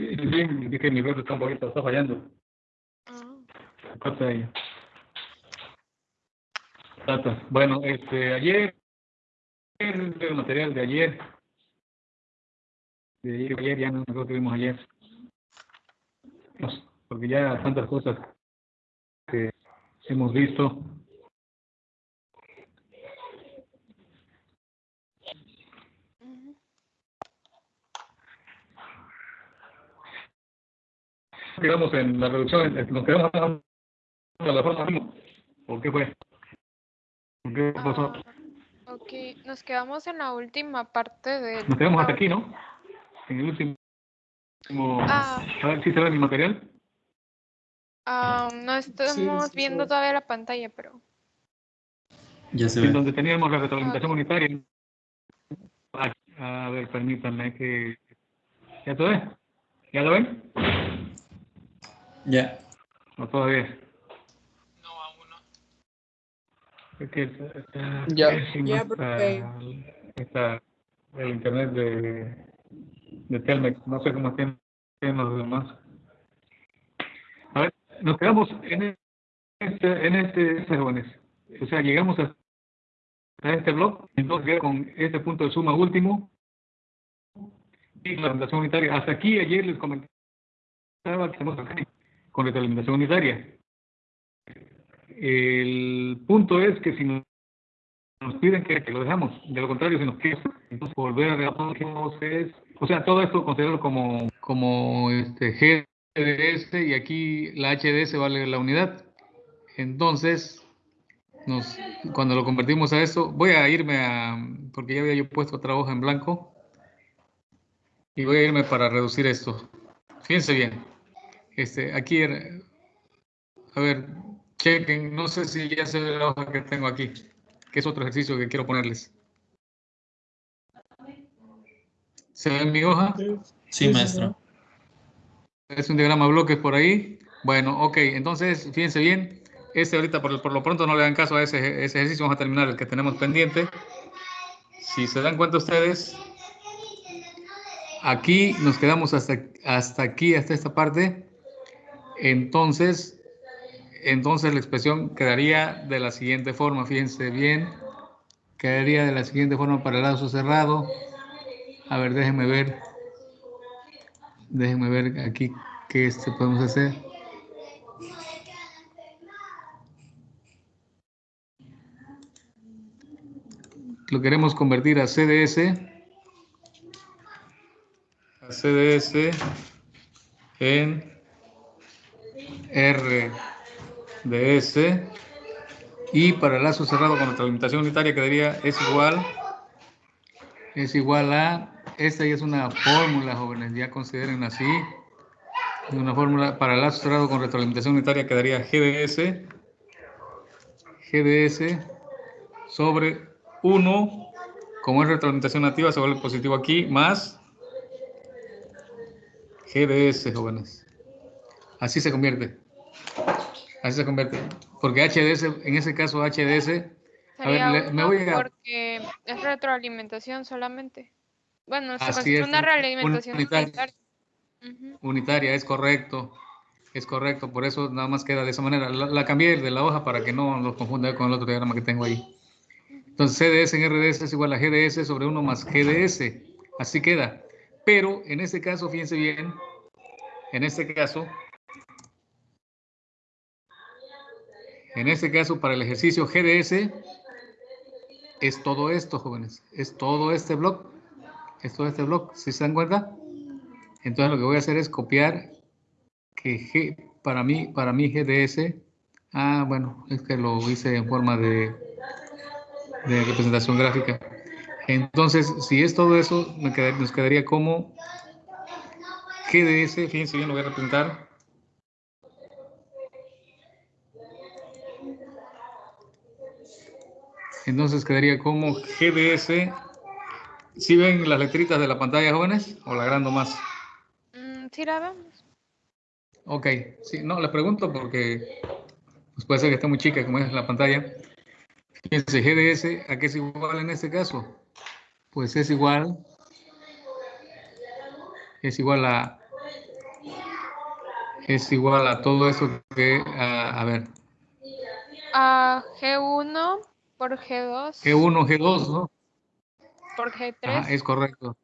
Sí, que mi red está un poquito, está fallando. Ah. Bueno, este, ayer, el material de ayer, de ayer, ayer ya no nosotros tuvimos ayer, porque ya tantas cosas que hemos visto. Quedamos en la reducción, en- nos quedamos en la forma mismo. ¿Por qué fue? ¿Por qué pasó? Ah, ok, nos quedamos en la última parte del... Nos quedamos hasta aquí, ¿no? En el último... Ah. A ver si se ve mi material. Ah, no estamos sí, viendo sí. todavía la pantalla, pero... Ya se en ve. donde teníamos la retroalimentación unitaria. A, a ver, permítanme que... ¿Ya se ve? ¿Ya lo ven? Ya. ¿O todavía? No, aún no. Es que está, está Ya. porque- esta- el internet de, de Telmex. No sé cómo tienen los demás. A ver, nos quedamos en este, en este, jóvenes. O sea, llegamos a, a este blog, entonces con este punto de suma último y la representación unitaria. Hasta aquí ayer les comentaba que estamos aquí con retroalimentación unitaria. El punto es que si nos, piden que, que lo dejamos, de lo contrario, si nos quieren volver a entonces, o sea, todo esto considerarlo como, como este GDS y aquí la HDS vale la unidad. Entonces, nos, cuando lo convertimos a esto, voy a irme a, porque ya había yo puesto otra hoja en blanco, y voy a irme para reducir esto. Fíjense bien. Este, aquí, era- a ver, chequen, no sé si ya se ve la hoja que tengo aquí, que es otro ejercicio que quiero ponerles. ¿Se ve mi hoja? Sí, maestro. Es un diagrama de bloques por ahí. Bueno, ok, entonces fíjense bien. Este ahorita por, por lo pronto no le dan caso a ese, ese ejercicio, vamos a terminar el que tenemos pendiente. Si se dan cuenta ustedes, aquí nos quedamos hasta, hasta aquí, hasta esta parte. Entonces, entonces la expresión quedaría de la siguiente forma, fíjense bien. Quedaría de la siguiente forma para el lazo cerrado. A ver, déjenme ver. Déjenme ver aquí qué este podemos hacer. Lo queremos convertir a CDS. A CDS en RDS. Y para el lazo cerrado con retroalimentación unitaria quedaría es igual es igual a, esta ya es una fórmula, jóvenes, ya consideren así, una fórmula para el lazo cerrado con retroalimentación unitaria quedaría GDS, GDS sobre 1, como es retroalimentación nativa, se vuelve positivo aquí, más GDS, jóvenes. Así se convierte. Así se convierte. Porque HDS, en ese caso HDS, a ver, le- me voy a... porque es retroalimentación solamente. Bueno, se Así es, una un- realimentación unitaria. unitaria. Es correcto. Es correcto, por eso nada más queda de esa manera. La, la cambié de la hoja para que no los confunda con el otro diagrama que tengo ahí. Entonces CDS en RDS es igual a GDS sobre 1 más GDS. Así queda. Pero en este caso, fíjense bien, en este caso, en este caso para el ejercicio GDS es todo esto, jóvenes. Es todo este bloque. Es todo este bloque. ¿Sí se dan cuenta? Entonces lo que voy a hacer es copiar que G, para mí, para mí GDS, ah, bueno, es que lo hice en forma de, representación gráfica. Entonces, si es todo eso, me queda- nos quedaría como GDS, fíjense bien, lo voy a representar. Entonces quedaría como GDS. ¿Sí ven las letritas de la pantalla, jóvenes? ¿O la agrando más? Mm, sí, la vemos. Ok, sí, no, le pregunto porque pues puede ser que esté muy chica como es la pantalla. Fíjense, GDS, ¿a qué es igual en este caso? Pues es igual, es igual a es igual a todo eso que, a, a ver, A G1 por G2 G1, G2, ¿no? por G3 Ajá, es correcto.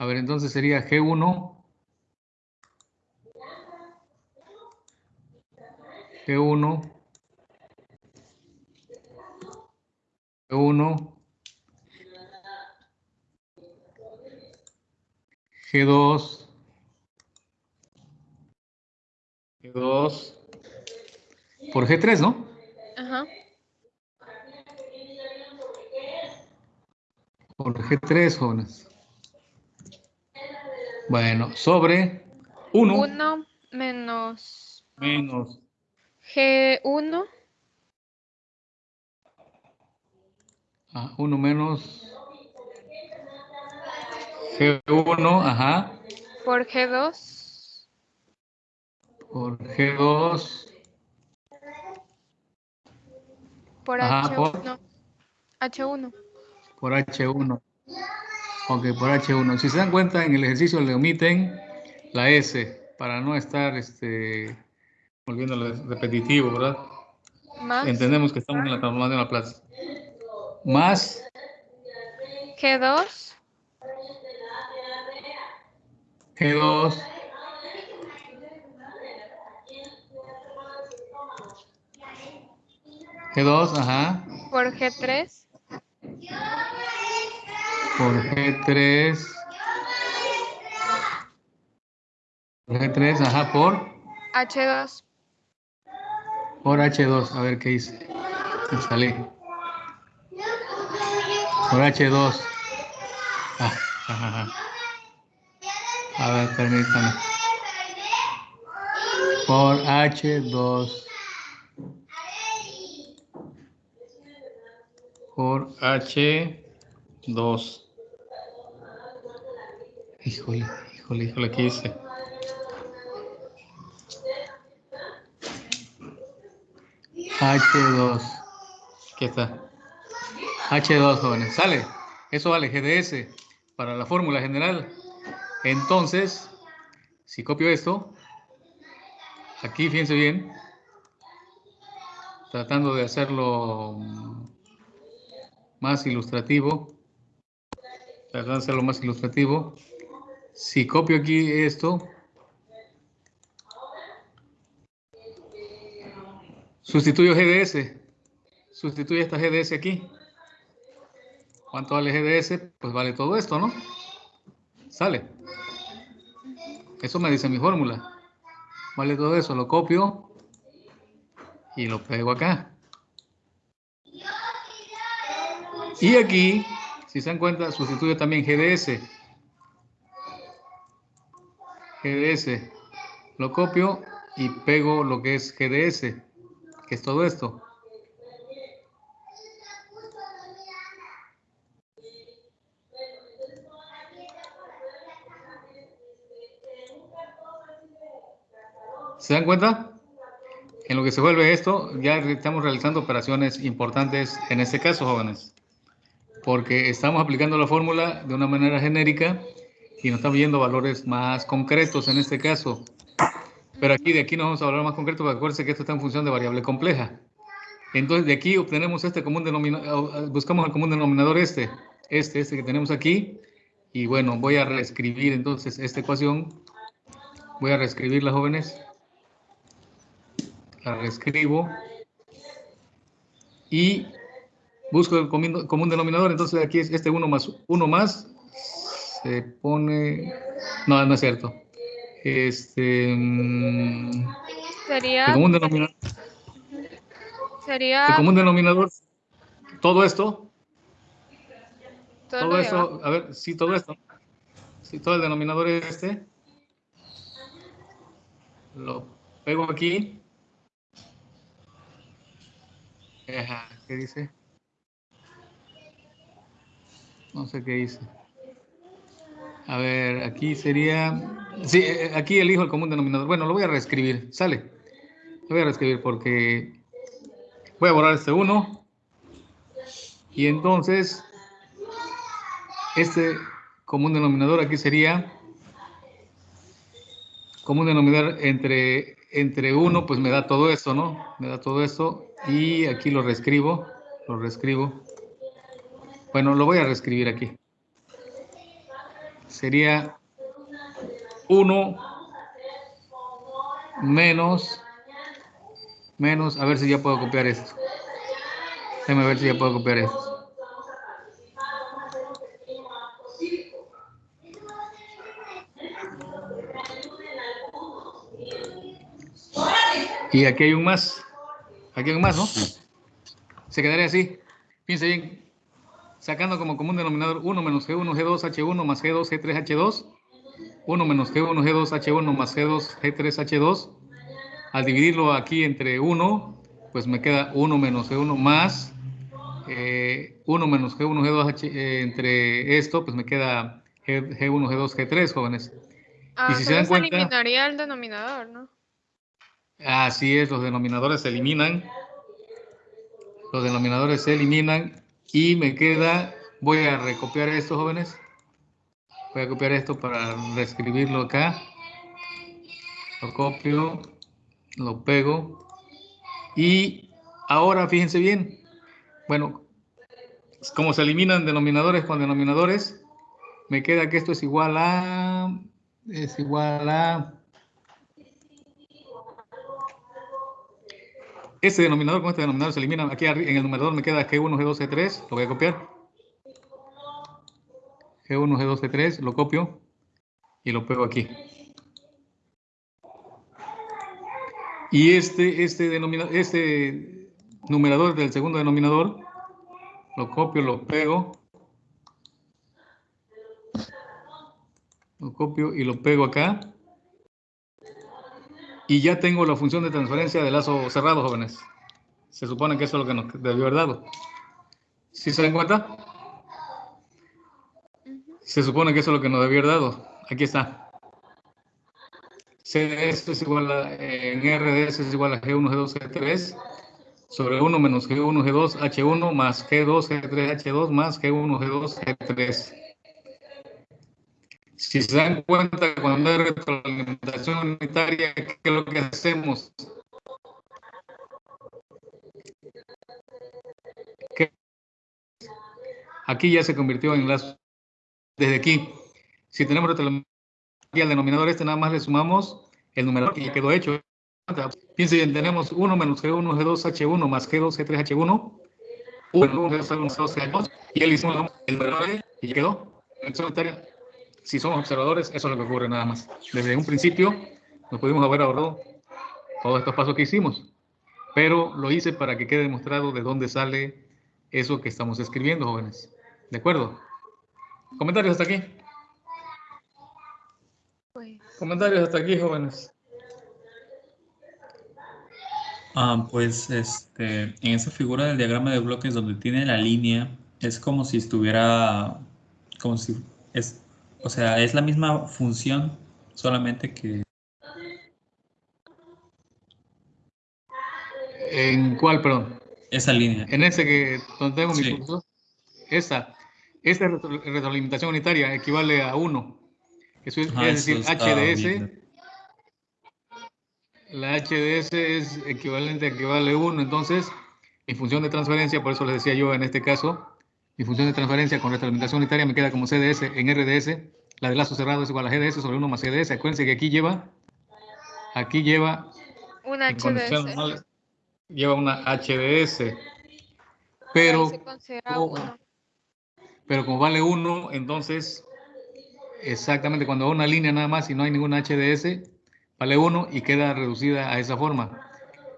A ver, entonces sería G1. G1. G1. G2. G2. Por G3, ¿no? Ajá. Por G3, jóvenes. Bueno, sobre 1 1 menos menos. G1 Ah, 1 menos G1, ajá, por G2 por G2, por Ajá, por- H1 H1 por H1. Ok, por H1. Si se dan cuenta, en el ejercicio le omiten la S para no estar este, volviéndolo repetitivo, ¿verdad? más Entendemos que estamos en la transformación de la plaza. Más G2 G2 G2, ajá, por G3 por G3 por G3, ajá, por H2 por H2, a ver qué hice. Me salí. Por H2. Ah, ajá, ajá. A ver, permítame. Por H2. Por H2. Híjole, híjole, híjole, ¿qué hice? H2. Aquí está. H2, jóvenes. Sale. Eso vale GDS para la fórmula general. Entonces, si copio esto, aquí fíjense bien, tratando de hacerlo más ilustrativo, de más ilustrativo. Si copio aquí esto, sustituyo GDS, sustituyo esta GDS aquí. ¿Cuánto vale GDS? Pues vale todo esto, ¿no? Sale. Eso me dice mi fórmula. Vale todo eso, lo copio y lo pego acá. Y aquí, si se dan cuenta, sustituyo también GDS. GDS. Lo copio y pego lo que es GDS, que es todo esto. ¿Se dan cuenta? En lo que se vuelve esto, ya estamos realizando operaciones importantes en este caso, jóvenes. Porque estamos aplicando la fórmula de una manera genérica y nos estamos viendo valores más concretos en este caso. Pero aquí, de aquí nos vamos a hablar más concreto, porque acuérdense que esto está en función de variable compleja. Entonces, de aquí obtenemos este común denominador, buscamos el común denominador este, este, este que tenemos aquí. Y bueno, voy a reescribir entonces esta ecuación. Voy a reescribirla, jóvenes la reescribo y busco el común, común denominador, entonces aquí es este 1 más 1 más, se pone, no, no es cierto, este, mm, el sería común denominador, sería el común denominador, todo esto, todo todo abajo. a ver, sí, todo esto, sí, todo el denominador es este, lo pego aquí, Ajá, ¿qué dice? No sé qué dice. A ver, aquí sería... Sí, eh, aquí elijo el común denominador. Bueno, lo voy a reescribir. Sale. Lo voy a reescribir porque... Voy a borrar este 1. Y entonces... Este común denominador aquí sería... común denominador entre, entre 1, pues me da todo esto, ¿no? Me da todo esto. Y aquí lo reescribo, lo reescribo. Bueno, lo voy a reescribir aquí. Sería 1 menos, menos, a ver si ya puedo copiar esto. Déjame ver si ya puedo copiar esto. Y aquí hay un más. Aquí hay un más, ¿no? Se quedaría así. Fíjense bien. Sacando como común denominador 1 menos G1, G2, H1 más G2, G3, H2. 1 menos G1, G2, H1 más G2, G3, H2. Al dividirlo aquí entre 1, pues me queda 1 menos G1 más eh, 1 menos G1, G2, H, eh, entre esto, pues me queda G, G1, G2, G3, jóvenes. Ah, y si se dan cuenta- eliminaría el denominador, ¿no? Así es, los denominadores se eliminan. Los denominadores se eliminan y me queda, voy a recopiar esto, jóvenes. Voy a copiar esto para reescribirlo acá. Lo copio, lo pego. Y ahora fíjense bien. Bueno, como se eliminan denominadores con denominadores, me queda que esto es igual a, es igual a Este denominador con este denominador se elimina. Aquí en el numerador me queda G1, G2, G3. Lo voy a copiar. G1, G2, G3. Lo copio y lo pego aquí. Y este, este, denominador, este numerador del segundo denominador lo copio, lo pego. Lo copio y lo pego acá. Y ya tengo la función de transferencia de lazo cerrado, jóvenes. Se supone que eso es lo que nos debió haber dado. ¿Sí se dan cuenta? Se supone que eso es lo que nos debió haber dado. Aquí está. CDS es igual a, en RDS es igual a G1, G2, G3 sobre 1 menos G1, G2, H1 más G2, G3, H2 más G1, G2, G3. Si se dan cuenta, cuando hay retroalimentación unitaria, ¿qué es lo que hacemos? ¿Qué? Aquí ya se convirtió en lazo. Desde aquí, si tenemos retroalimentación aquí al denominador este, nada más le sumamos el numerador que ya quedó hecho. Piensen bien, tenemos 1 menos G1, G2, H1 más G2, G3, H1. 1 menos G2, G2, H2. Y él hicimos el numerador y ya quedó. Si somos observadores, eso es lo que ocurre nada más. Desde un principio nos pudimos haber ahorrado todos estos pasos que hicimos, pero lo hice para que quede demostrado de dónde sale eso que estamos escribiendo, jóvenes. ¿De acuerdo? ¿Comentarios hasta aquí? Pues, ¿Comentarios hasta aquí, jóvenes? Ah, pues este, en esa figura del diagrama de bloques donde tiene la línea, es como si estuviera, como si es, o sea, es la misma función, solamente que ¿En cuál, perdón? esa línea. En ese que donde tengo mi Sí. curso. Esa. Esta retro- retroalimentación unitaria equivale a 1. Eso es, Ajá, es decir, eso HDS. La HDS es equivalente a que vale 1, entonces mi función de transferencia, por eso les decía yo en este caso, mi función de transferencia con retroalimentación unitaria me queda como CDS en RDS, la de lazo cerrado es igual a GDS sobre 1 más CDS, acuérdense que aquí lleva, aquí lleva, un en condiciones HDS. lleva una HDS, pero, pero como vale 1, entonces, exactamente cuando va una línea nada más y no hay ninguna HDS, vale 1 y queda reducida a esa forma.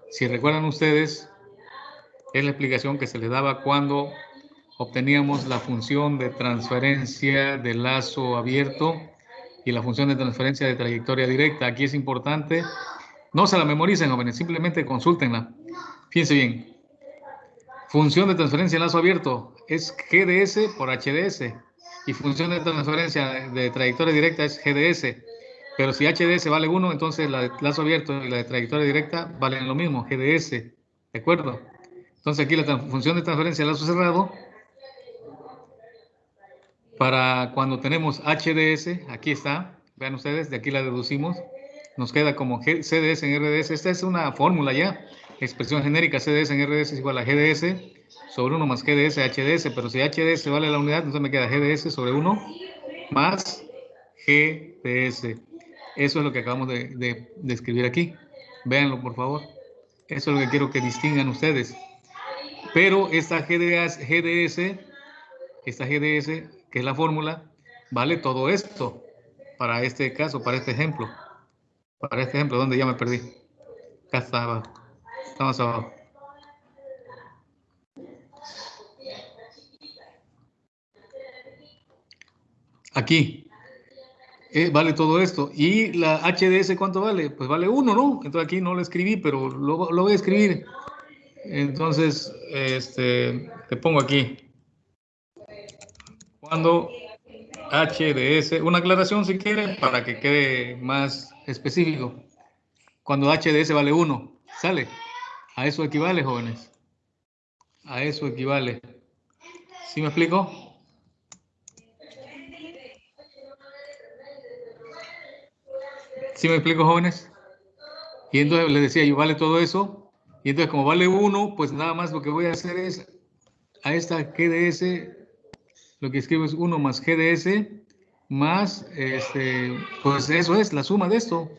Si recuerdan ustedes, es la explicación que se les daba cuando obteníamos la función de transferencia de lazo abierto y la función de transferencia de trayectoria directa. Aquí es importante, no se la memoricen, jóvenes, simplemente consúltenla. Fíjense bien. Función de transferencia de lazo abierto es GDS por HDS y función de transferencia de trayectoria directa es GDS. Pero si HDS vale 1, entonces la de lazo abierto y la de trayectoria directa valen lo mismo, GDS. ¿De acuerdo? Entonces aquí la función de transferencia de lazo cerrado, para cuando tenemos HDS, aquí está, vean ustedes, de aquí la deducimos, nos queda como CDS en RDS. Esta es una fórmula ya. Expresión genérica CDS en RDS es igual a GDS sobre 1 más GDS HDS, pero si HDS vale la unidad, entonces me queda GDS sobre 1 más GDS. Eso es lo que acabamos de, de- de escribir aquí. Véanlo, por favor. Eso es lo que quiero que distingan ustedes. Pero esta GDS, GDS, esta GDS, que es la fórmula, vale todo esto para este caso, para este ejemplo. Para este ejemplo, donde ya me perdí. Acá está abajo. Está más abajo. Aquí. Eh, vale todo esto. ¿Y la HDS cuánto vale? Pues vale 1, ¿no? Entonces aquí no lo escribí, pero lo, lo voy a escribir. Entonces, este, te pongo aquí. Cuando HDS, una aclaración si quieren para que quede más específico. Cuando HDS vale 1, ¿sale? A eso equivale, jóvenes. A eso equivale. ¿Sí me explico? ¿Sí me explico, jóvenes? Y entonces les decía yo, vale todo eso. Y entonces como vale 1, pues nada más lo que voy a hacer es a esta GDS, lo que escribo es 1 más GDS, más, este, pues eso es la suma de esto.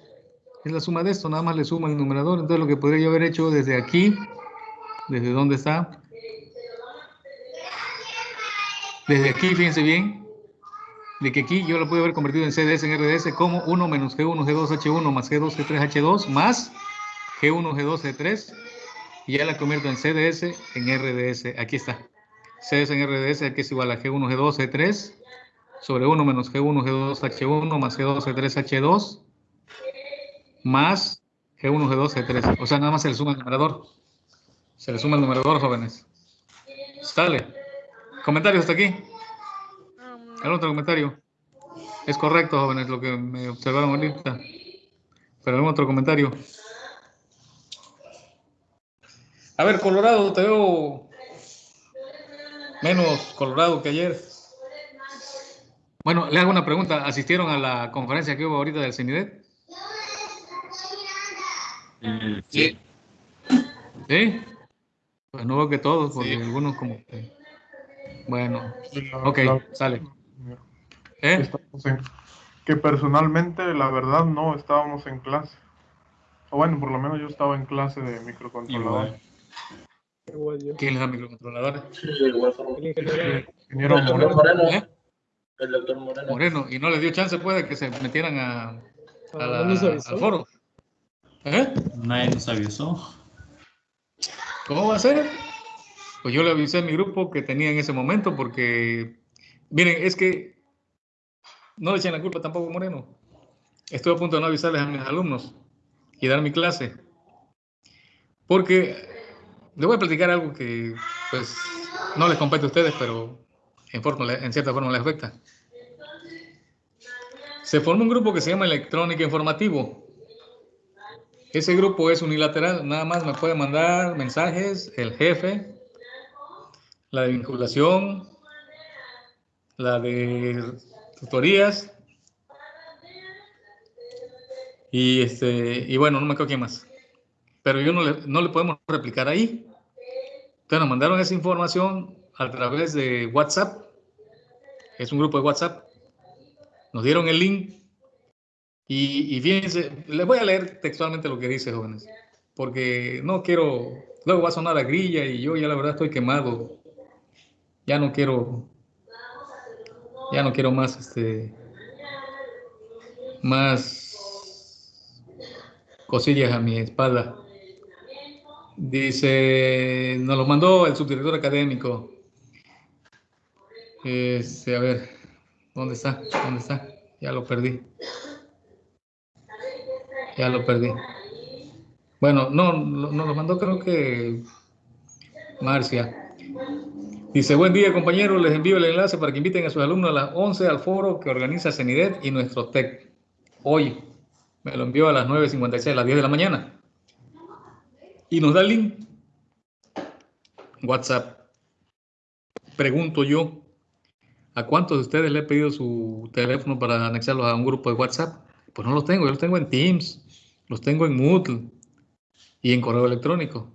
Es la suma de esto, nada más le suma el numerador. Entonces lo que podría yo haber hecho desde aquí, desde dónde está. Desde aquí, fíjense bien, de que aquí yo lo puedo haber convertido en CDS, en RDS, como 1 menos G1, G2, H1, más G2, G3, H2, más G1, G2, G3, y ya la convierto en CDS, en RDS. Aquí está. CDS en RDS, que es igual a G1, G2, G3, sobre 1 menos G1, G2, H1, más G2, G3, H2, más G1, G2, G3. O sea, nada más se le suma el numerador. Se le suma el numerador, jóvenes. Sale. ¿Comentarios hasta aquí? Um, ¿Algún otro comentario? Es correcto, jóvenes, lo que me observaron ahorita. Pero algún otro comentario. A ver, Colorado, te veo menos colorado que ayer. Bueno, le hago una pregunta. ¿Asistieron a la conferencia que hubo ahorita del CENIDET? Sí. ¿Sí? Pues no veo que todos, porque Sí. algunos como que... Bueno, La- ok, la- sale. ¿Eh? que personalmente, la verdad, no estábamos en clase. O bueno, por lo menos yo estaba en clase de microcontrolador. Igual. Igual yo. ¿Quién les da microcontroladores? El ingeniero. Ingeniero El doctor Moreno, Moreno. ¿Eh? El doctor Moreno. Moreno, y no les dio chance, puede que se metieran a, a la- ¿no nos avisó? al foro. ¿Eh? Nadie nos avisó. ¿Cómo va a ser? Pues yo le avisé a mi grupo que tenía en ese momento porque, miren, es que no le echen la culpa tampoco a Moreno. Estuve a punto de no avisarles a mis alumnos y dar mi clase. Porque les voy a platicar algo que, pues, no les compete a ustedes, pero en, forma, en cierta forma les afecta. Se formó un grupo que se llama Electrónica Informativo. Ese grupo es unilateral, nada más me puede mandar mensajes el jefe, la de vinculación, la de tutorías y este y bueno, no me acuerdo quién más. Pero yo no le, no le podemos replicar ahí. Entonces nos mandaron esa información a través de WhatsApp. Es un grupo de WhatsApp. Nos dieron el link y, y fíjense, les voy a leer textualmente lo que dice, jóvenes, porque no quiero, luego va a sonar a grilla y yo ya la verdad estoy quemado. Ya no quiero, ya no quiero más, este, más cosillas a mi espalda. Dice, nos lo mandó el subdirector académico. Este, a ver, ¿dónde está? ¿Dónde está? Ya lo perdí. Ya lo perdí. Bueno, no, no nos lo mandó creo que Marcia. Dice, buen día compañeros, les envío el enlace para que inviten a sus alumnos a las 11 al foro que organiza CENIDET y nuestro TEC. Hoy me lo envió a las 9.56, a las 10 de la mañana. Y nos da el link. WhatsApp. Pregunto yo, ¿a cuántos de ustedes le he pedido su teléfono para anexarlos a un grupo de WhatsApp? Pues no los tengo, yo los tengo en Teams, los tengo en Moodle y en correo electrónico.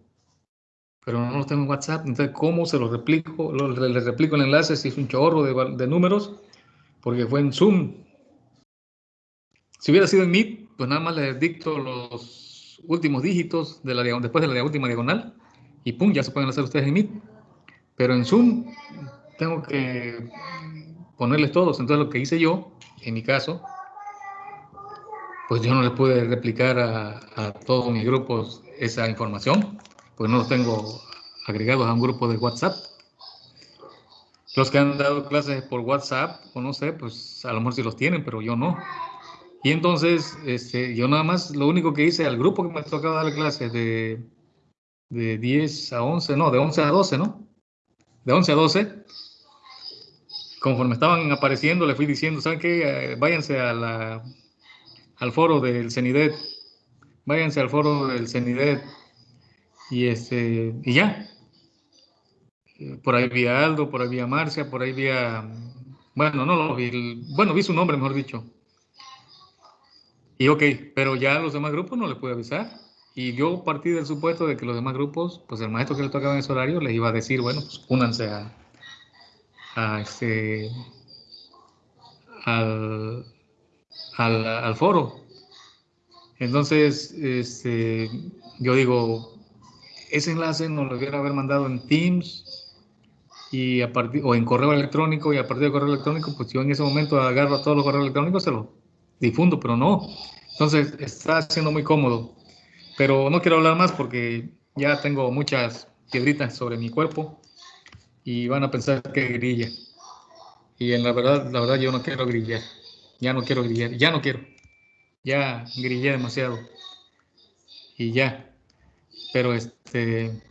Pero no los tengo en WhatsApp. Entonces, ¿cómo se los replico? Les replico el enlace si es un chorro de, de números, porque fue en Zoom. Si hubiera sido en Meet, pues nada más les dicto los últimos dígitos de la, después de la última diagonal y pum, ya se pueden hacer ustedes en Meet. Pero en Zoom tengo que ponerles todos. Entonces lo que hice yo, en mi caso, pues yo no les pude replicar a, a todos mis grupos esa información, pues no los tengo agregados a un grupo de WhatsApp. Los que han dado clases por WhatsApp, o no sé, pues a lo mejor sí los tienen, pero yo no. Y entonces, este, yo nada más, lo único que hice al grupo que me tocaba dar clases de, de 10 a 11, no, de 11 a 12, ¿no? De 11 a 12, conforme estaban apareciendo, le fui diciendo, ¿saben qué? Eh, váyanse a al foro del CENIDET, váyanse al foro del CENIDET y, este, y ya. Por ahí vi a Aldo, por ahí vi a Marcia, por ahí vi a, bueno, no lo vi, bueno, vi su nombre, mejor dicho. Y ok, pero ya a los demás grupos no les pude avisar. Y yo partí del supuesto de que los demás grupos, pues el maestro que le tocaba en ese horario les iba a decir, bueno, pues únanse a, a este, al, al, al foro. Entonces, este, yo digo, ese enlace nos lo debiera haber mandado en Teams y a partir, o en correo electrónico y a partir de correo electrónico, pues yo en ese momento agarro todos los correos electrónicos, se los difundo, pero no. Entonces, está siendo muy cómodo. Pero no quiero hablar más porque ya tengo muchas piedritas sobre mi cuerpo y van a pensar que grilla. Y en la verdad, la verdad yo no quiero grillar. Ya no quiero grillar. Ya no quiero. Ya grillé demasiado. Y ya. Pero este... Eso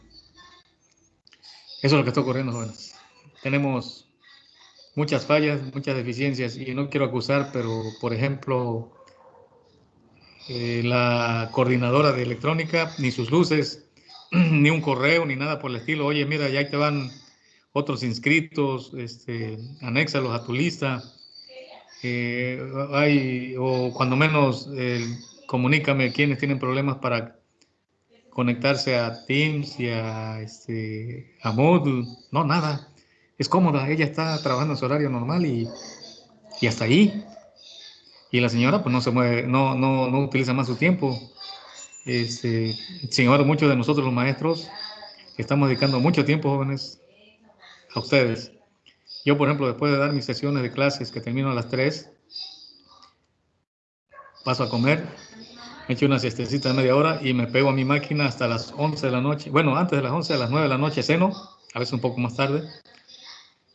es lo que está ocurriendo, jóvenes. Tenemos muchas fallas, muchas deficiencias y no quiero acusar, pero por ejemplo, eh, la coordinadora de electrónica, ni sus luces, ni un correo, ni nada por el estilo. Oye, mira, ya te van otros inscritos, este, anéxalos a tu lista. Eh, hay, o cuando menos, comunícame quienes tienen problemas para conectarse a Teams y a, este, a Moodle. No, nada. Es cómoda. Ella está trabajando en su horario normal y, hasta ahí. Y la señora pues no se mueve, no, no, no utiliza más su tiempo. Este, sin muchos de nosotros los maestros estamos dedicando mucho tiempo, jóvenes, a ustedes. Yo, por ejemplo, después de dar mis sesiones de clases que termino a las 3, paso a comer, me echo una siestecita de media hora y me pego a mi máquina hasta las 11 de la noche. Bueno, antes de las 11, a las 9 de la noche ceno, a veces un poco más tarde.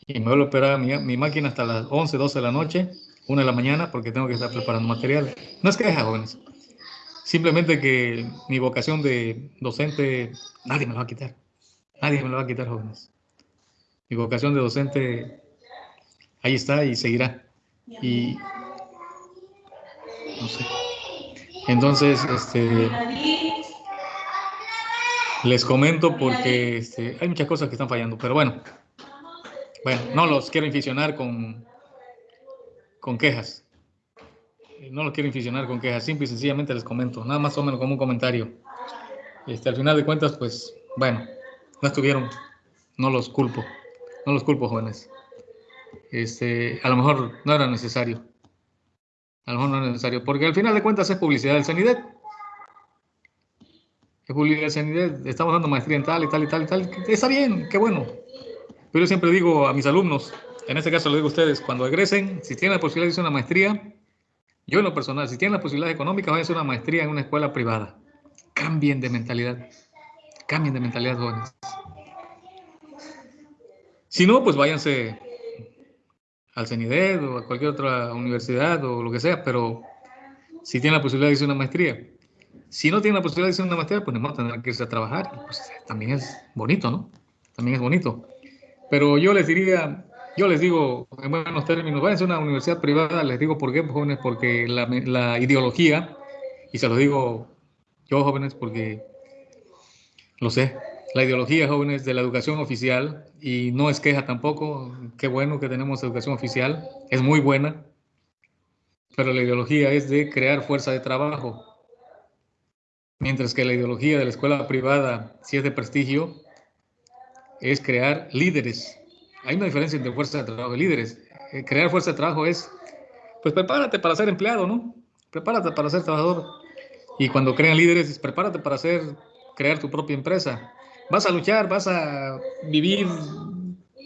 Y me vuelvo a operar mi, máquina hasta las 11, 12 de la noche, 1 de la mañana, porque tengo que estar preparando materiales. No es queja, jóvenes. Simplemente que mi vocación de docente, nadie me lo va a quitar. Nadie me lo va a quitar, jóvenes. Mi vocación de docente, ahí está y seguirá. Y no sé. Entonces, este, les comento porque este, hay muchas cosas que están fallando, pero bueno, bueno, no los quiero inficionar con, con quejas. No los quiero inficionar con quejas, simple y sencillamente les comento, nada más o menos como un comentario. Este, al final de cuentas, pues, bueno, no estuvieron, no los culpo, no los culpo, jóvenes. Este, a lo mejor no era necesario. A lo mejor no es necesario, porque al final de cuentas es publicidad del CENIDET. Es publicidad del CENIDET, estamos dando maestría en tal y tal y tal y tal. Está bien, qué bueno. Pero yo siempre digo a mis alumnos, en este caso lo digo a ustedes, cuando egresen, si tienen la posibilidad de hacer una maestría, yo en lo personal, si tienen la posibilidad económica, vayan a hacer una maestría en una escuela privada. Cambien de mentalidad. Cambien de mentalidad, jóvenes. Si no, pues váyanse al CENIDED o a cualquier otra universidad o lo que sea, pero si tienen la posibilidad de hacer una maestría. Si no tienen la posibilidad de hacer una maestría, pues no tendrán que irse a trabajar. Pues también es bonito, ¿no? También es bonito. Pero yo les diría, yo les digo en buenos términos, váyanse a una universidad privada, les digo por qué, jóvenes, porque la, la ideología, y se lo digo yo, jóvenes, porque lo sé, la ideología, jóvenes, de la educación oficial, y no es queja tampoco, qué bueno que tenemos educación oficial, es muy buena, pero la ideología es de crear fuerza de trabajo. Mientras que la ideología de la escuela privada, si es de prestigio, es crear líderes. Hay una diferencia entre fuerza de trabajo y líderes. Eh, crear fuerza de trabajo es, pues prepárate para ser empleado, ¿no? Prepárate para ser trabajador. Y cuando crean líderes, prepárate para hacer, crear tu propia empresa. Vas a luchar, vas a vivir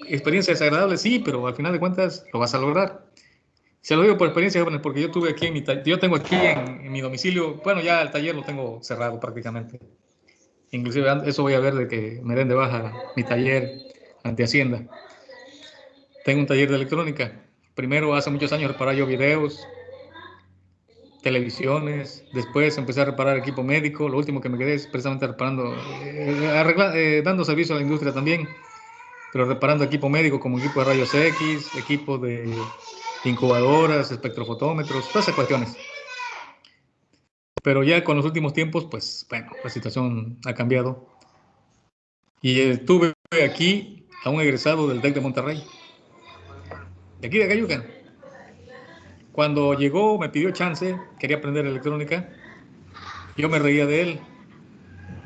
experiencias agradables, sí, pero al final de cuentas lo vas a lograr. Se lo digo por experiencia, jóvenes, porque yo tuve aquí yo tengo aquí en, mi domicilio, bueno, ya el taller lo tengo cerrado prácticamente. Inclusive eso voy a ver de que me den de baja mi taller ante Hacienda. Tengo un taller de electrónica. Primero, hace muchos años, reparaba yo videos, televisiones, después empecé a reparar equipo médico, lo último que me quedé es precisamente reparando, eh, eh, dando servicio a la industria también, pero reparando equipo médico como equipo de rayos X, equipo de incubadoras, espectrofotómetros, todas esas cuestiones. Pero ya con los últimos tiempos, pues bueno, la situación ha cambiado. Y estuve aquí a un egresado del TEC de Monterrey, de aquí de Cayucan cuando llegó, me pidió chance, quería aprender electrónica. Yo me reía de él.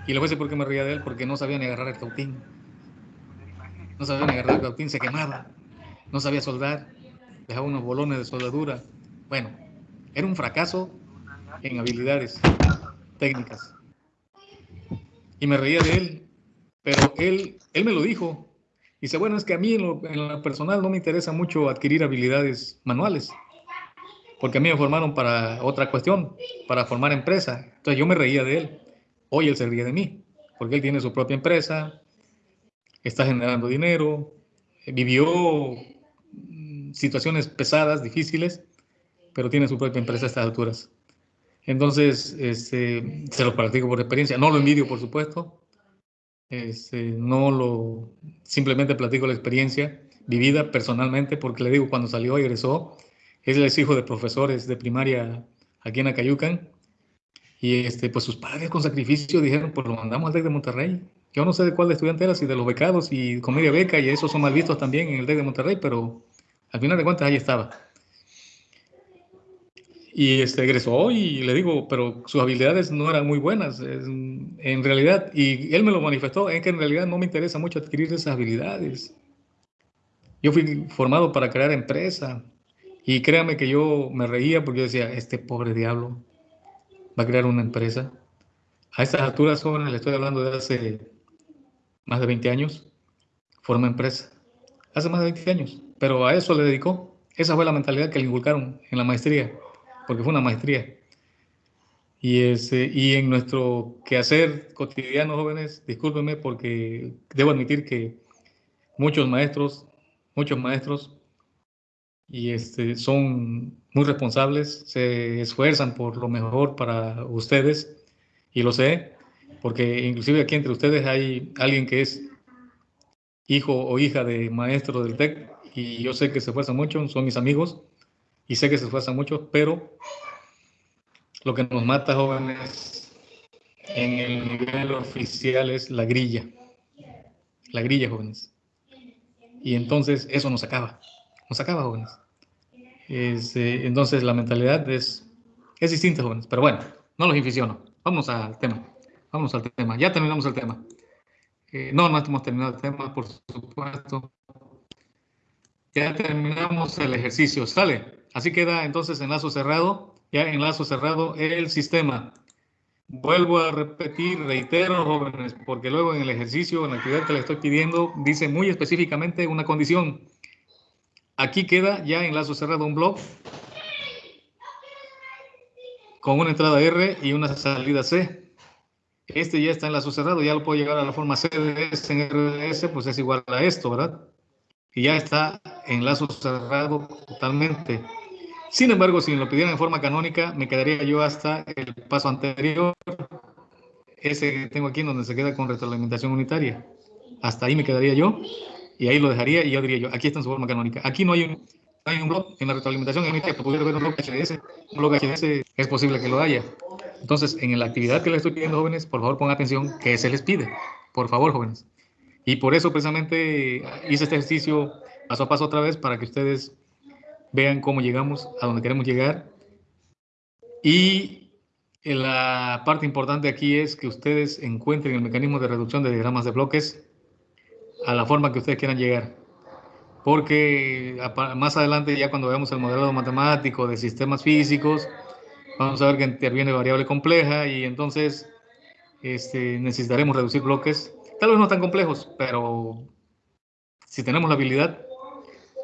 Y le voy a por qué me reía de él, porque no sabía ni agarrar el cautín. No sabía ni agarrar el cautín, se quemaba. No sabía soldar, dejaba unos bolones de soldadura. Bueno, era un fracaso en habilidades técnicas. Y me reía de él, pero él, él me lo dijo. Dice, bueno, es que a mí en lo, personal no me interesa mucho adquirir habilidades manuales porque a mí me formaron para otra cuestión, para formar empresa. Entonces yo me reía de él. Hoy él se ríe de mí, porque él tiene su propia empresa, está generando dinero, vivió mm, situaciones pesadas, difíciles, pero tiene su propia empresa a estas alturas. Entonces, este, se lo practico por experiencia. No lo envidio, por supuesto. Este, no lo, simplemente platico la experiencia vivida personalmente, porque le digo, cuando salió, egresó, él es hijo de profesores de primaria aquí en Acayucan. Y este, pues sus padres con sacrificio dijeron, pues lo mandamos al TEC de Monterrey. Yo no sé de cuál de estudiante era, si de los becados y con media beca, y esos son mal vistos también en el TEC de Monterrey, pero al final de cuentas ahí estaba. Y este, egresó y le digo, pero sus habilidades no eran muy buenas. En realidad, y él me lo manifestó, es que en realidad no me interesa mucho adquirir esas habilidades. Yo fui formado para crear empresa, y créame que yo me reía porque yo decía, este pobre diablo va a crear una empresa. A estas alturas, jóvenes, le estoy hablando de hace más de 20 años, forma empresa. Hace más de 20 años, pero a eso le dedicó. Esa fue la mentalidad que le inculcaron en la maestría, porque fue una maestría. Y, ese, y en nuestro quehacer cotidiano, jóvenes, discúlpenme porque debo admitir que muchos maestros, muchos maestros y este, son muy responsables, se esfuerzan por lo mejor para ustedes y lo sé, porque inclusive aquí entre ustedes hay alguien que es hijo o hija de maestro del TEC y yo sé que se esfuerzan mucho, son mis amigos y sé que se esfuerzan mucho, pero lo que nos mata jóvenes en el nivel oficial es la grilla, la grilla jóvenes. Y entonces eso nos acaba nos acaba, jóvenes. Este, entonces la mentalidad es, es distinta, jóvenes. Pero bueno, no los inficiono. Vamos al tema. Vamos al tema. Ya terminamos el tema. Eh, no, no hemos terminado el tema, por supuesto. Ya terminamos el ejercicio. Sale. Así queda entonces enlazo cerrado. Ya enlazo cerrado el sistema. Vuelvo a repetir, reitero, jóvenes, porque luego en el ejercicio, en la actividad que le estoy pidiendo, dice muy específicamente una condición Aquí queda ya en lazo cerrado un blog con una entrada R y una salida C. Este ya está en lazo cerrado, ya lo puedo llegar a la forma CDS en RDS, pues es igual a esto, ¿verdad? Y ya está en lazo cerrado totalmente. Sin embargo, si me lo pidieran en forma canónica, me quedaría yo hasta el paso anterior, ese que tengo aquí, donde se queda con retroalimentación unitaria. Hasta ahí me quedaría yo y ahí lo dejaría y yo diría yo, aquí está en su forma canónica. Aquí no hay un, hay un blog en la retroalimentación en que pudiera ver un blog HDS. Un blog HDS es posible que lo haya. Entonces, en la actividad que les estoy pidiendo, jóvenes, por favor pongan atención que se les pide. Por favor, jóvenes. Y por eso precisamente hice este ejercicio paso a paso otra vez para que ustedes vean cómo llegamos a donde queremos llegar Y la parte importante aquí es que ustedes encuentren el mecanismo de reducción de diagramas de bloques a la forma que ustedes quieran llegar. Porque más adelante, ya cuando veamos el modelado matemático de sistemas físicos, vamos a ver que interviene variable compleja y entonces este, necesitaremos reducir bloques. Tal vez no tan complejos, pero si tenemos la habilidad,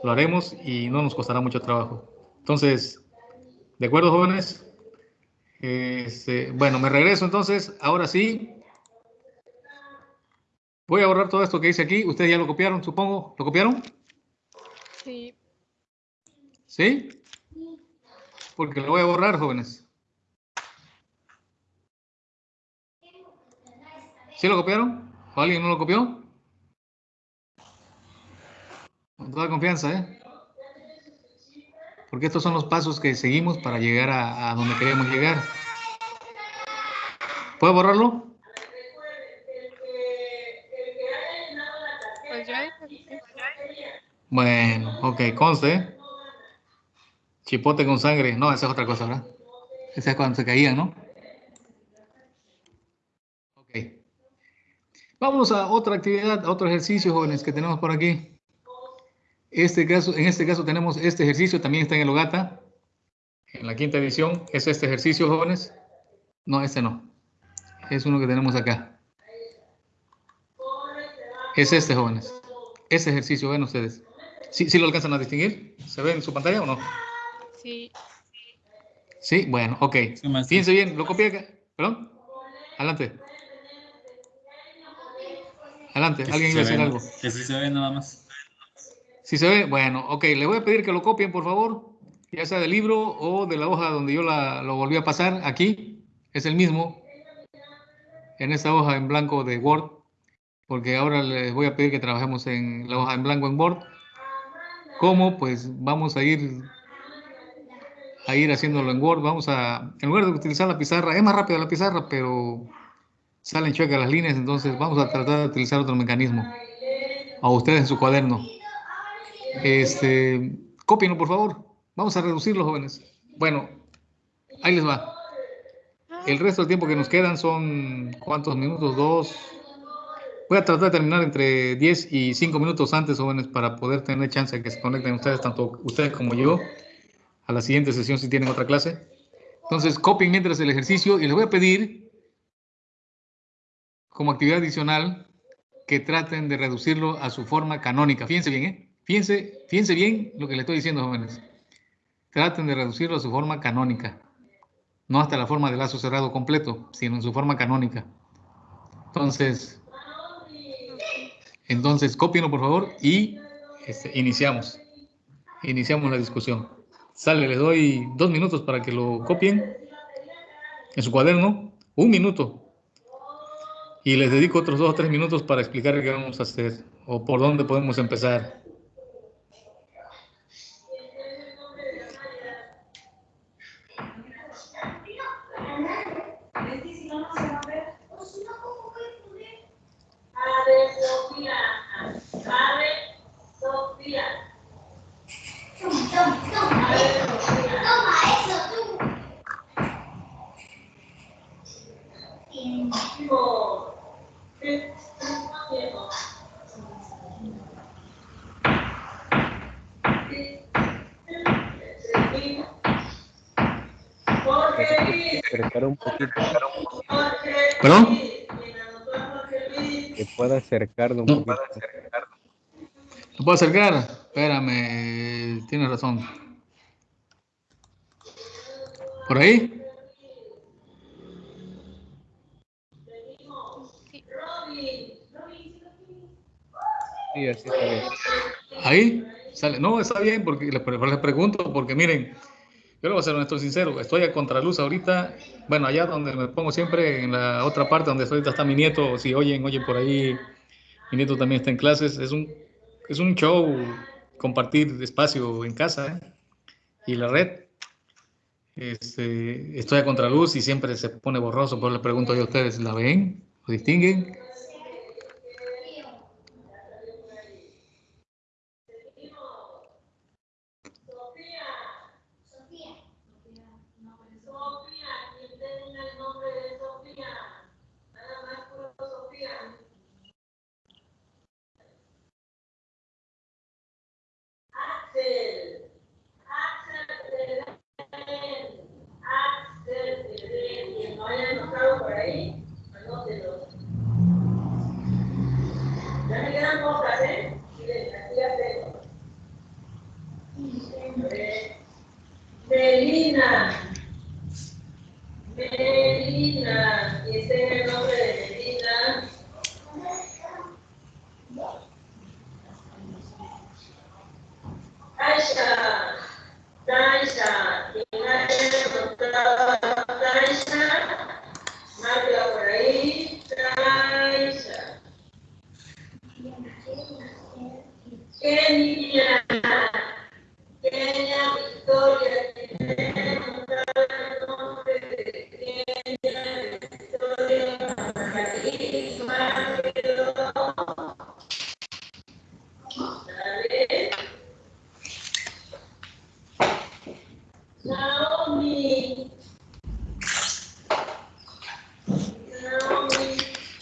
lo haremos y no nos costará mucho trabajo. Entonces, ¿de acuerdo, jóvenes? Este, bueno, me regreso entonces. Ahora sí. Voy a borrar todo esto que dice aquí. Ustedes ya lo copiaron, supongo. ¿Lo copiaron? Sí. ¿Sí? Porque lo voy a borrar, jóvenes. ¿Sí lo copiaron? ¿O alguien no lo copió? Con toda confianza, ¿eh? Porque estos son los pasos que seguimos para llegar a, a donde queremos llegar. ¿Puedo borrarlo? Pues. Bueno, ok, conste. Chipote con sangre. No, esa es otra cosa, ¿verdad? Esa es cuando se caían, ¿no? Ok. Vamos a otra actividad, a otro ejercicio, jóvenes, que tenemos por aquí. Este caso, en este caso tenemos este ejercicio, también está en el Ogata, en la quinta edición. Es este ejercicio, jóvenes. No, este no. Es uno que tenemos acá. Es este, jóvenes. Ese ejercicio, ven ustedes. ¿Sí, ¿Sí lo alcanzan a distinguir? ¿Se ve en su pantalla o no? Sí. Sí, bueno, ok. Fíjense bien, lo copié acá. ¿Perdón? Adelante. Adelante, alguien iba a decir algo. Que sí se ve nada más. Si se ve, bueno, ok, le voy a pedir que lo copien, por favor, ya sea del libro o de la hoja donde yo la, lo volví a pasar. Aquí es el mismo, en esta hoja en blanco de Word, porque ahora les voy a pedir que trabajemos en la hoja en blanco en Word. ¿Cómo? Pues vamos a ir a ir haciéndolo en Word. Vamos a, en lugar de utilizar la pizarra, es más rápida la pizarra, pero salen chuecas las líneas, entonces vamos a tratar de utilizar otro mecanismo. A ustedes en su cuaderno. Este, cópienlo, por favor. Vamos a reducirlo, jóvenes. Bueno, ahí les va. El resto del tiempo que nos quedan son, ¿cuántos minutos? Dos. Voy a tratar de terminar entre 10 y 5 minutos antes, jóvenes, para poder tener chance de que se conecten ustedes, tanto ustedes como yo, a la siguiente sesión si tienen otra clase. Entonces, copien mientras el ejercicio y les voy a pedir, como actividad adicional, que traten de reducirlo a su forma canónica. Fíjense bien, ¿eh? Fíjense, fíjense bien lo que le estoy diciendo, jóvenes. Traten de reducirlo a su forma canónica. No hasta la forma de lazo cerrado completo, sino en su forma canónica. Entonces, entonces cópienlo por favor y este, iniciamos. Iniciamos la discusión. Sale, les doy dos minutos para que lo copien en su cuaderno. Un minuto. Y les dedico otros dos o tres minutos para explicar qué vamos a hacer o por dónde podemos empezar. Acercar un poquito, ¿Perdón? que pueda acercarlo un No. poquito. ¿Lo puedo acercar? Espérame, tienes razón. ¿Por ahí? Sí, así está bien. ¿Ahí? Sale. No, está bien, porque les, les pregunto, porque miren, yo le voy a ser honesto y sincero, estoy a contraluz ahorita, bueno, allá donde me pongo siempre, en la otra parte donde ahorita está mi nieto, si oyen, oyen por ahí, mi nieto también está en clases, es un, es un show compartir espacio en casa ¿eh? y la red. Este, estoy a contraluz y siempre se pone borroso, pero le pregunto yo a ustedes, ¿la ven? ¿Lo distinguen?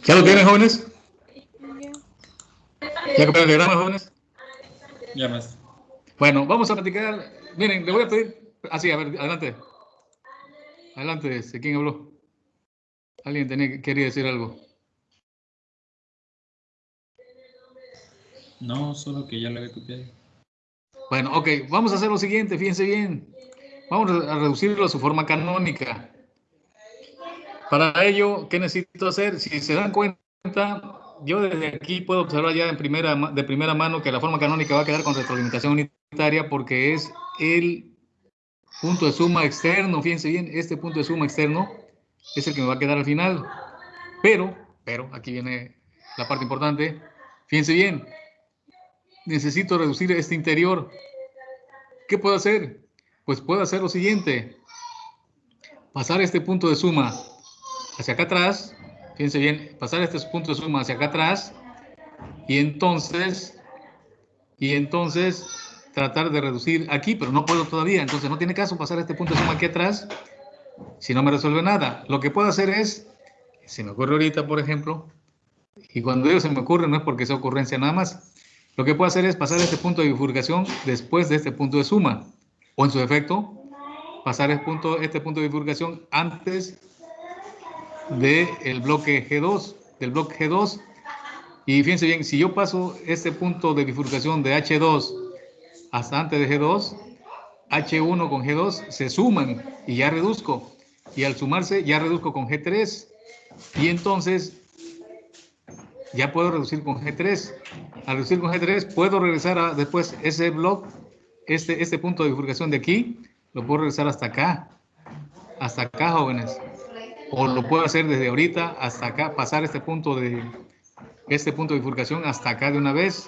¿Ya lo tienen, jóvenes? Ya. ¿Ya copiaron el diagrama, jóvenes? Ya más. Bueno, vamos a platicar. Miren, le voy a pedir. Así, a ver, adelante. Adelante, este, ¿quién habló? Alguien tenía, quería decir algo. No, solo que ya lo había copiado. Bueno, ok, vamos a hacer lo siguiente, fíjense bien. Vamos a reducirlo a su forma canónica. Para ello, ¿qué necesito hacer? Si se dan cuenta, yo desde aquí puedo observar ya de primera mano que la forma canónica va a quedar con retroalimentación unitaria porque es el punto de suma externo. Fíjense bien, este punto de suma externo es el que me va a quedar al final. Pero, pero, aquí viene la parte importante. Fíjense bien, necesito reducir este interior. ¿Qué puedo hacer? Pues puedo hacer lo siguiente. Pasar este punto de suma hacia acá atrás. Fíjense bien, pasar este punto de suma hacia acá atrás. Y entonces, y entonces tratar de reducir aquí, pero no puedo todavía. Entonces no tiene caso pasar este punto de suma aquí atrás si no me resuelve nada. Lo que puedo hacer es, se me ocurre ahorita, por ejemplo, y cuando digo se me ocurre no es porque sea ocurrencia nada más. Lo que puedo hacer es pasar este punto de bifurcación después de este punto de suma. O en su defecto, pasar el punto, este punto de bifurcación antes del bloque G2, del bloque G2. Y fíjense bien, si yo paso este punto de bifurcación de H2 hasta antes de G2, H1 con G2 se suman y ya reduzco. Y al sumarse ya reduzco con G3. Y entonces ya puedo reducir con G3. Al reducir con G3 puedo regresar después ese bloque, este, este punto de bifurcación de aquí, lo puedo regresar hasta acá. Hasta acá, jóvenes. O lo puedo hacer desde ahorita hasta acá, pasar este punto de este punto de bifurcación hasta acá de una vez.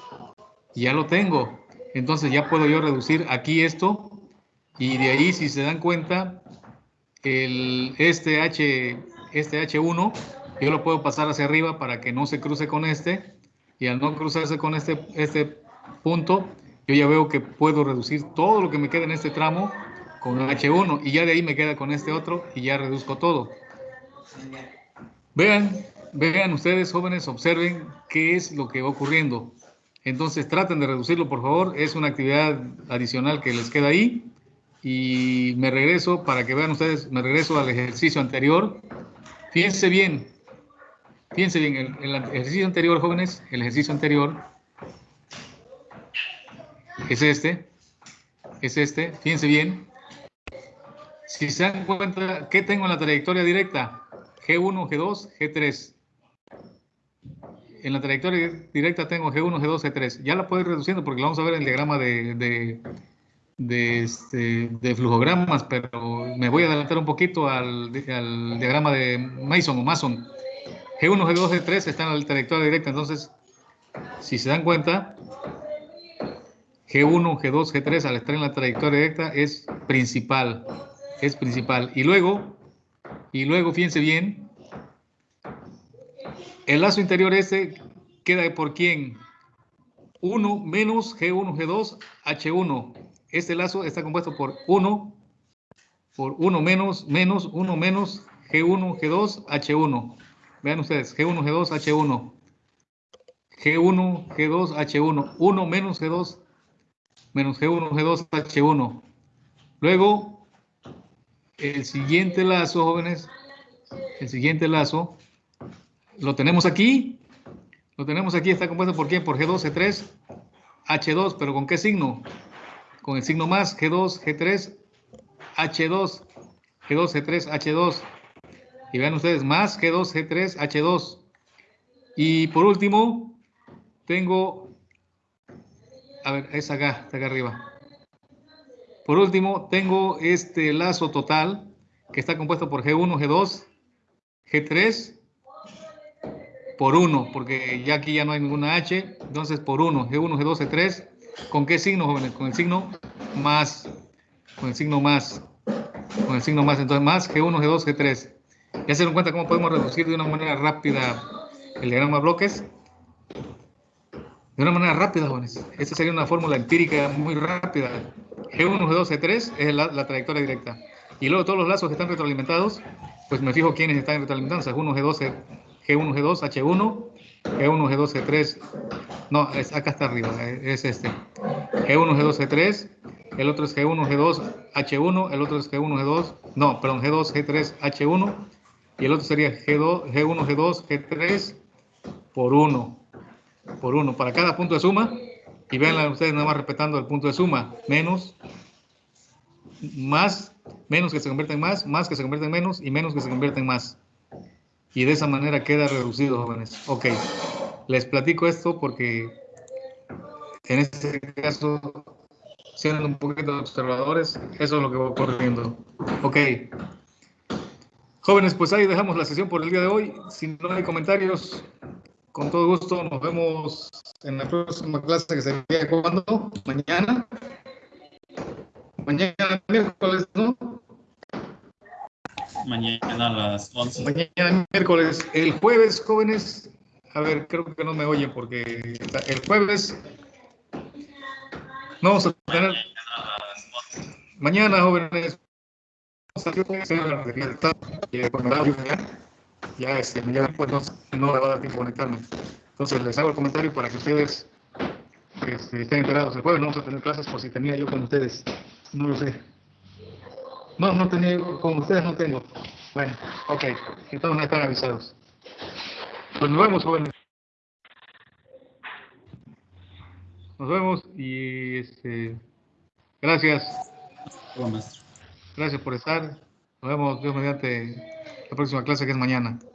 Ya lo tengo. Entonces ya puedo yo reducir aquí esto. Y de ahí, si se dan cuenta, el, este, H, este H1, yo lo puedo pasar hacia arriba para que no se cruce con este. Y al no cruzarse con este, este punto, yo ya veo que puedo reducir todo lo que me queda en este tramo con H1. Y ya de ahí me queda con este otro y ya reduzco todo. Vean, vean ustedes jóvenes, observen qué es lo que va ocurriendo. Entonces traten de reducirlo, por favor. Es una actividad adicional que les queda ahí. Y me regreso, para que vean ustedes, me regreso al ejercicio anterior. Fíjense bien, fíjense bien, el, ejercicio anterior, jóvenes, el ejercicio anterior es este, es este, fíjense bien. Si se dan cuenta, ¿qué tengo en la trayectoria directa? G1, G2, G3. En la trayectoria directa tengo G1, G2, G3. Ya la puedo ir reduciendo porque la vamos a ver en el diagrama de, de, este, de flujogramas, pero me voy a adelantar un poquito al, al diagrama de Mason o Mason. G1, G2, G3 están en la trayectoria directa, entonces, si se dan cuenta, G1, G2, G3 al estar en la trayectoria directa es principal, es principal. Y luego, y luego, fíjense bien, el lazo interior este queda por quién? 1 menos G1, G2, H1. Este lazo está compuesto por 1, por 1 menos, menos, 1 menos G1, G2, H1. Vean ustedes, G1, G2, H1. G1, G2, H1. 1 menos G2, menos G1, G2, H1. Luego, el siguiente lazo, jóvenes, el siguiente lazo, lo tenemos aquí. Lo tenemos aquí, está compuesto por quién? Por G2, G3, H2, pero ¿con qué signo? Con el signo más, G2, G3, H2, G2, G3, H2. Y vean ustedes, más G2, G3, H2. Y por último, tengo, a ver, es acá, está acá arriba. Por último, tengo este lazo total que está compuesto por G1, G2, G3 por 1, porque ya aquí ya no hay ninguna H, entonces por 1, G1, G2, G3, ¿con qué signo, jóvenes? Con el signo más, con el signo más, con el signo más, entonces más G1, G2, G3. ¿Ya se dan cuenta cómo podemos reducir de una manera rápida el diagrama de bloques? De una manera rápida, jóvenes. Esta sería una fórmula empírica muy rápida. G1, G2, G3 es la, trayectoria directa. Y luego todos los lazos que están retroalimentados, pues me fijo quiénes están retroalimentando. G1, G2, G1, G2, H1, G1, G2, G3. No, es, acá está arriba, es este. G1, G2, G3. El otro es G1, G2, H1. El otro es G1, G2. No, perdón, G2, G3, H1. Y el otro sería G2, G1, G2, G3 por 1. Por 1. Para cada punto de suma. Y vean ustedes nada más respetando el punto de suma. Menos, más, menos que se convierte en más, más que se convierte en menos y menos que se convierte en más. Y de esa manera queda reducido, jóvenes. Ok, les platico esto porque en este caso, siendo un poquito observadores, eso es lo que va ocurriendo. Ok. Jóvenes, pues ahí dejamos la sesión por el día de hoy. Si no hay comentarios, con todo gusto nos vemos en la próxima clase que sería cuando? Mañana. Mañana miércoles, ¿no? Mañana a las 11. Mañana miércoles. El jueves, jóvenes. A ver, creo que no me oyen porque el jueves no vamos a tener. Mañana, jóvenes. Ya, este, ya pues no, no me va a dar tiempo conectarme. Entonces les hago el comentario para que ustedes este, estén enterados. El jueves no vamos a tener clases por si tenía yo con ustedes. No lo sé. No, no tenía, con ustedes no tengo. Bueno, ok, entonces no están avisados. Pues nos vemos, jóvenes. Nos vemos y este, gracias. Hola, maestro. Gracias por estar. Nos vemos, Dios mediante, próxima clase que es mañana.